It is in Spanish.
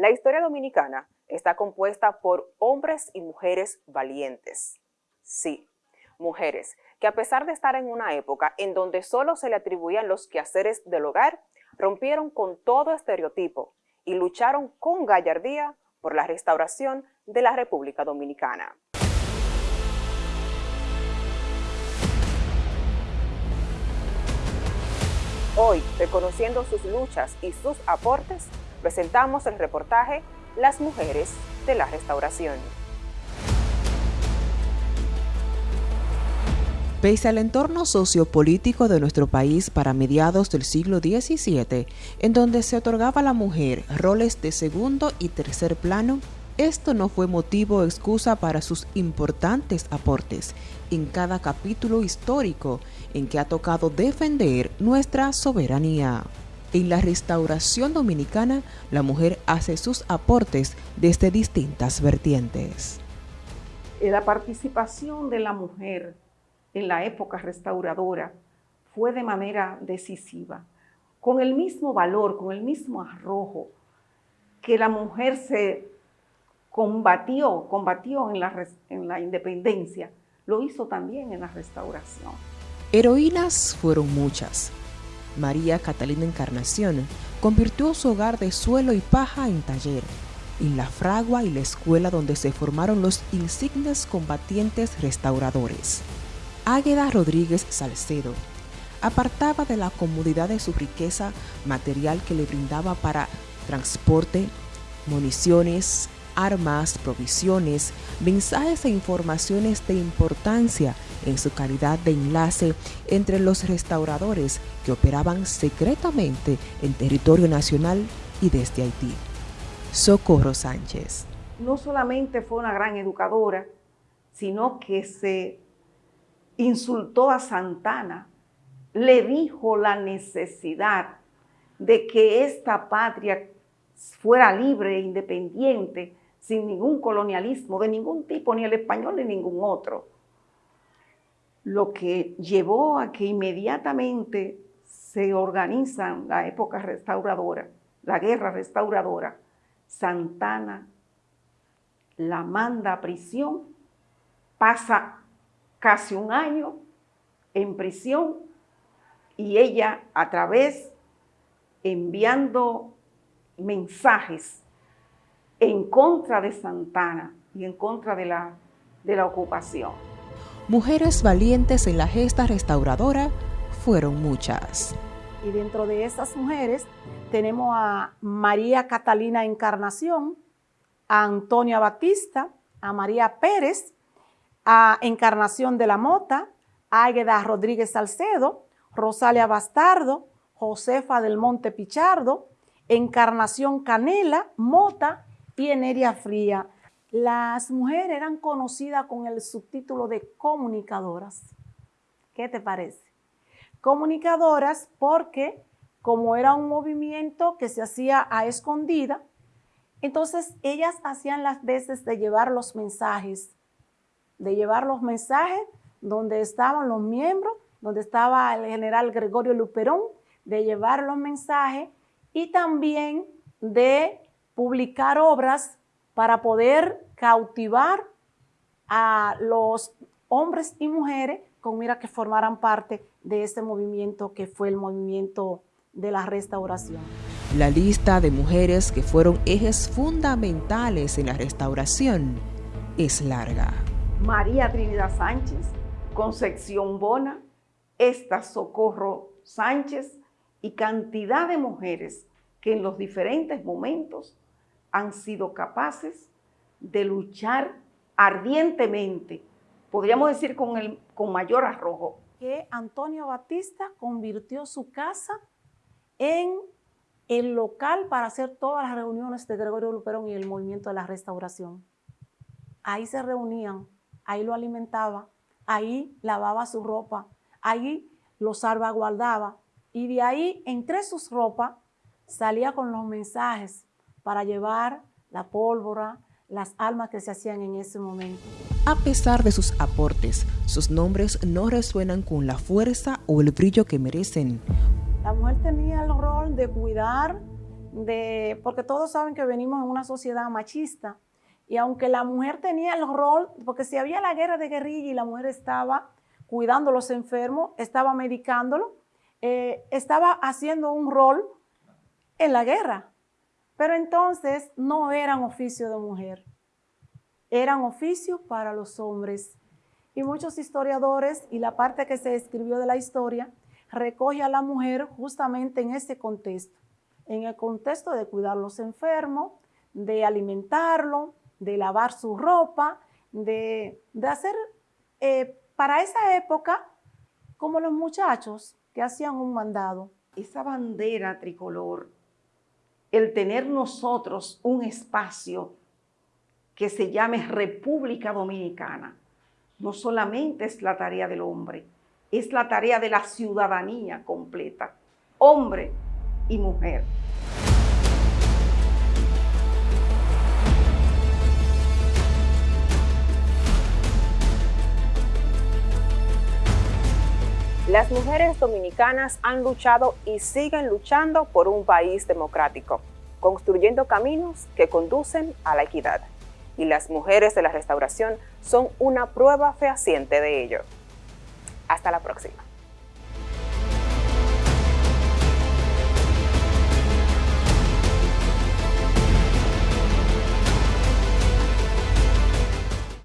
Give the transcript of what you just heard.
La historia dominicana está compuesta por hombres y mujeres valientes. Sí, mujeres que a pesar de estar en una época en donde solo se le atribuían los quehaceres del hogar, rompieron con todo estereotipo y lucharon con gallardía por la restauración de la República Dominicana. Hoy, reconociendo sus luchas y sus aportes, presentamos el reportaje Las mujeres de la restauración. Pese al entorno sociopolítico de nuestro país para mediados del siglo XVII, en donde se otorgaba a la mujer roles de segundo y tercer plano, esto no fue motivo o excusa para sus importantes aportes en cada capítulo histórico en que ha tocado defender nuestra soberanía. En la restauración dominicana, la mujer hace sus aportes desde distintas vertientes. La participación de la mujer en la época restauradora fue de manera decisiva, con el mismo valor, con el mismo arrojo que la mujer se combatió, combatió en la, en la independencia, lo hizo también en la restauración. Heroínas fueron muchas. María Catalina Encarnación convirtió su hogar de suelo y paja en taller, en la fragua y la escuela donde se formaron los insignes combatientes restauradores. Águeda Rodríguez Salcedo apartaba de la comodidad de su riqueza material que le brindaba para transporte, municiones, armas, provisiones, mensajes e informaciones de importancia en su calidad de enlace entre los restauradores que operaban secretamente en territorio nacional y desde Haití. Socorro Sánchez. No solamente fue una gran educadora, sino que se insultó a Santana, le dijo la necesidad de que esta patria fuera libre e independiente, sin ningún colonialismo de ningún tipo, ni el español ni ningún otro. Lo que llevó a que inmediatamente se organiza la época restauradora, la guerra restauradora, Santana la manda a prisión, pasa casi un año en prisión y ella a través, enviando mensajes en contra de Santana y en contra de la, de la ocupación. Mujeres valientes en la gesta restauradora fueron muchas. Y dentro de esas mujeres tenemos a María Catalina Encarnación, a Antonia Batista, a María Pérez, a Encarnación de la Mota, Águeda Rodríguez Salcedo, Rosalia Bastardo, Josefa del Monte Pichardo, Encarnación Canela, Mota y Eneria Fría. Las mujeres eran conocidas con el subtítulo de comunicadoras. ¿Qué te parece? Comunicadoras porque como era un movimiento que se hacía a escondida, entonces ellas hacían las veces de llevar los mensajes de llevar los mensajes donde estaban los miembros, donde estaba el general Gregorio Luperón, de llevar los mensajes y también de publicar obras para poder cautivar a los hombres y mujeres con mira que formaran parte de este movimiento que fue el movimiento de la restauración. La lista de mujeres que fueron ejes fundamentales en la restauración es larga. María Trinidad Sánchez, Concepción Bona, esta Socorro Sánchez y cantidad de mujeres que en los diferentes momentos han sido capaces de luchar ardientemente, podríamos decir con, el, con mayor arrojo. Que Antonio Batista convirtió su casa en el local para hacer todas las reuniones de Gregorio Luperón y el movimiento de la restauración. Ahí se reunían ahí lo alimentaba, ahí lavaba su ropa, ahí lo salvaguardaba y de ahí entre sus ropas salía con los mensajes para llevar la pólvora, las almas que se hacían en ese momento. A pesar de sus aportes, sus nombres no resuenan con la fuerza o el brillo que merecen. La mujer tenía el rol de cuidar de, porque todos saben que venimos en una sociedad machista, y aunque la mujer tenía el rol, porque si había la guerra de guerrilla y la mujer estaba cuidando a los enfermos, estaba medicándolo, eh, estaba haciendo un rol en la guerra. Pero entonces no eran oficio de mujer, eran oficios para los hombres. Y muchos historiadores y la parte que se escribió de la historia recoge a la mujer justamente en ese contexto, en el contexto de cuidar los enfermos, de alimentarlo, de lavar su ropa, de, hacer eh, para esa época como los muchachos que hacían un mandado. Esa bandera tricolor, el tener nosotros un espacio que se llame República Dominicana, no solamente es la tarea del hombre, es la tarea de la ciudadanía completa, hombre y mujer. Las mujeres dominicanas han luchado y siguen luchando por un país democrático, construyendo caminos que conducen a la equidad. Y las mujeres de la restauración son una prueba fehaciente de ello. Hasta la próxima.